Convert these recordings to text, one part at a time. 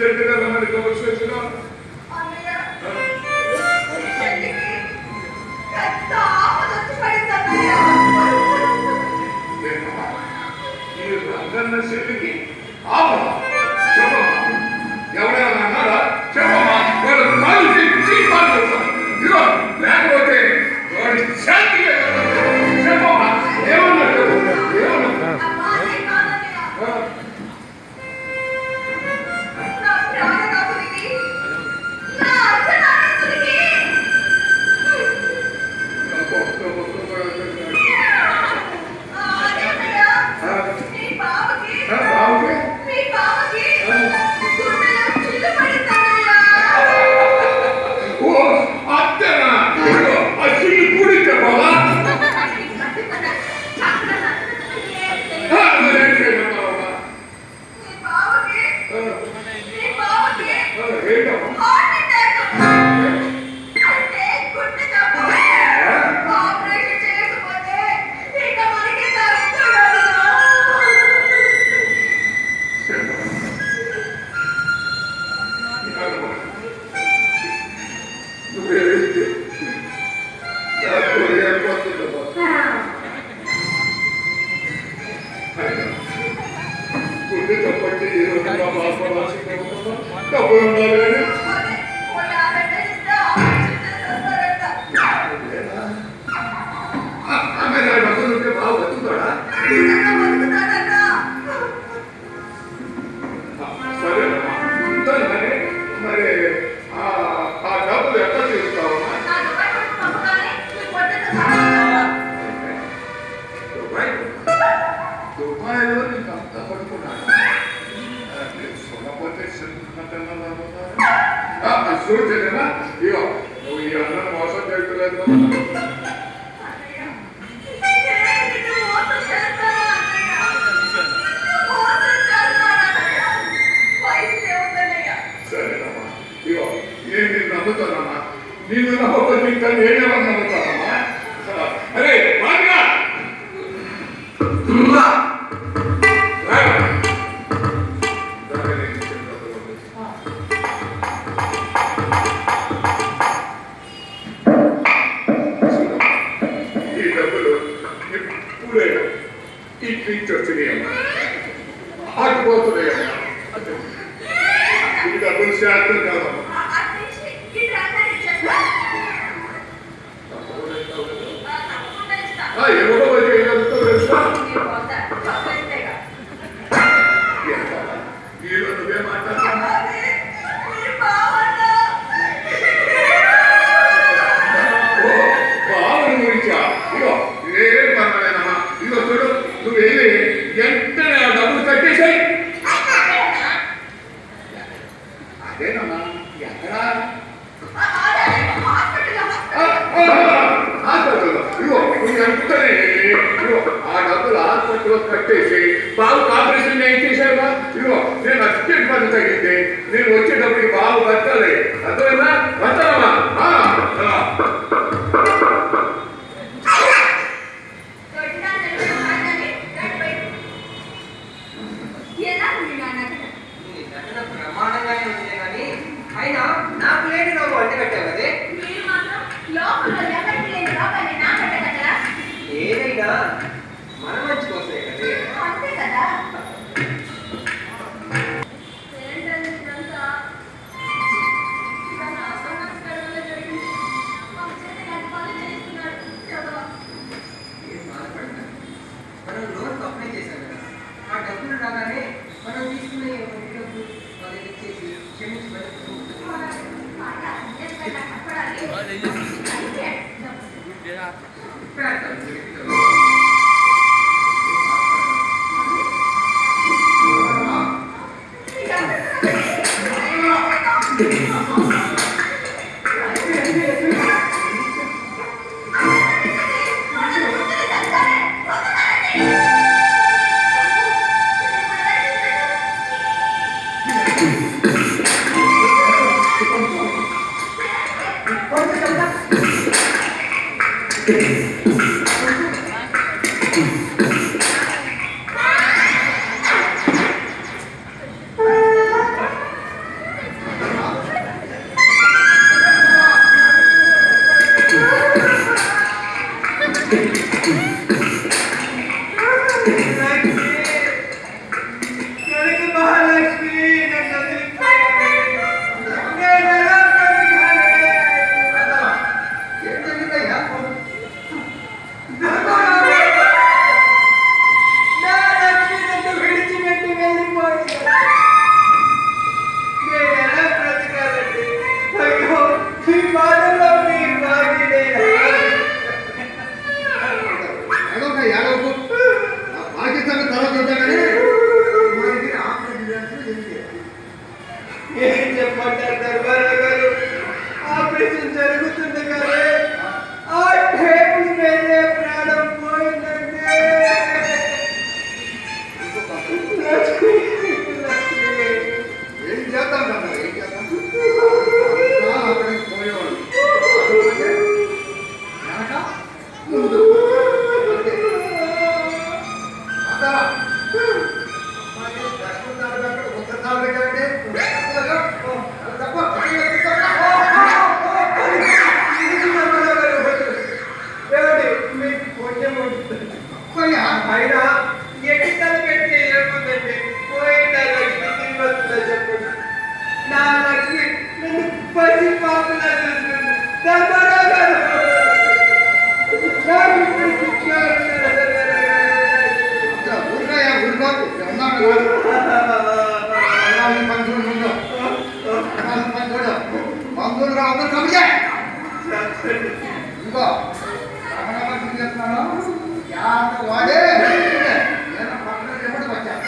అర్జెంటుగా రమ్మని కబుర్స్ వచ్చినా ఈ రంగన్న చెల్లికి నేను నేను నమ్ముతానమ్మా నేను నమ్మకపోతే ఇంకా నేనేమన్నా నమ్ముతానమ్మా అరే వాడిగా ఈ ట్రీట్ వచ్చినాయమ్మా. ఆగిపోతున్నాయమ్మా. అంటే ఈ డబ్బులు శాతం కాదమ్మా. రాజు పంతులు ముందు పంతుడు పంతులు. రాదు కమిజే ఇంకో రమణమని చెప్తున్నాను యాత వాడే. నేను పంతులు ఎప్పుడు వచ్చాను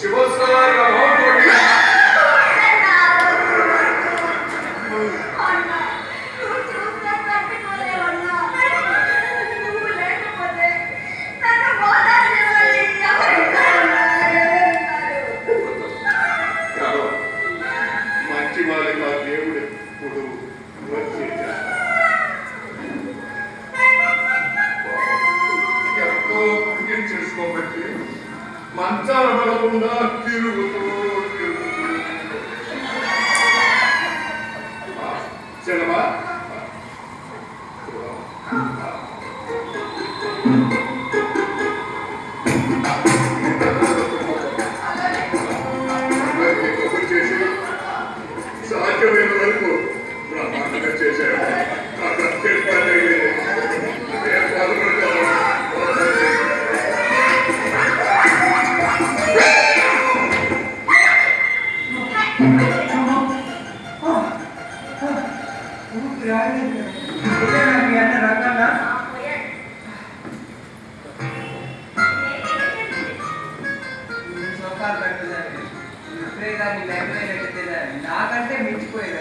Чего словарем? ربنا اغفره నమస్కారం పెట్టలేదు ఇప్పుడే దాన్ని లైబ్రరీ పెట్టలేదు నాకంటే మించిపోయేది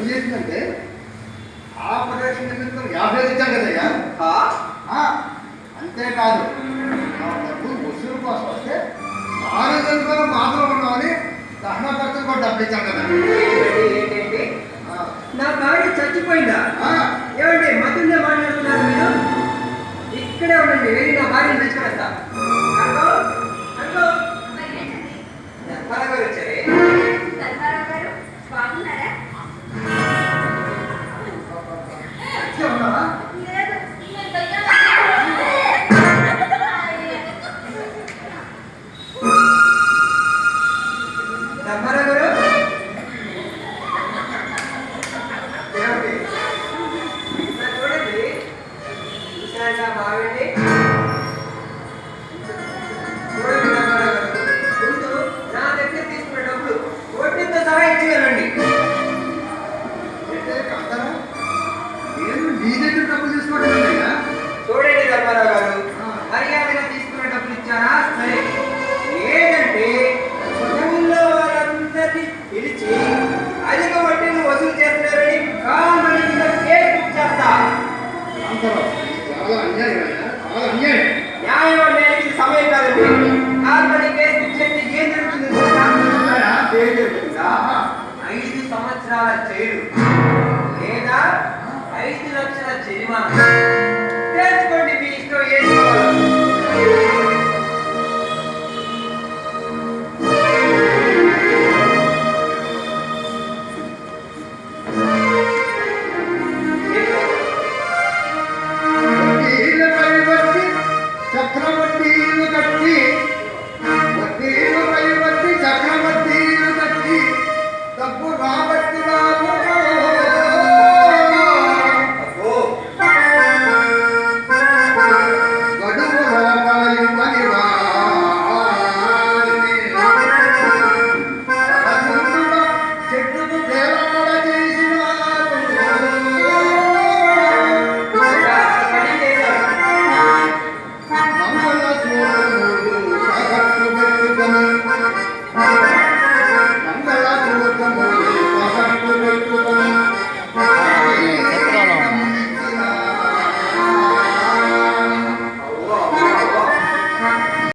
ఇది ఆ ప్రదేశం నిమిత్తం యాభై ఇచ్చాం కదయ్యా? అంతేకాదు డబ్బు వసూలు కోసం వస్తే ఆరోగ్యంతో మాత్రం ఉన్నామని దహన ఖర్చు కూడా డబ్బు ఇచ్చాం కదా. నా భార్య చచ్చిపోయిందా?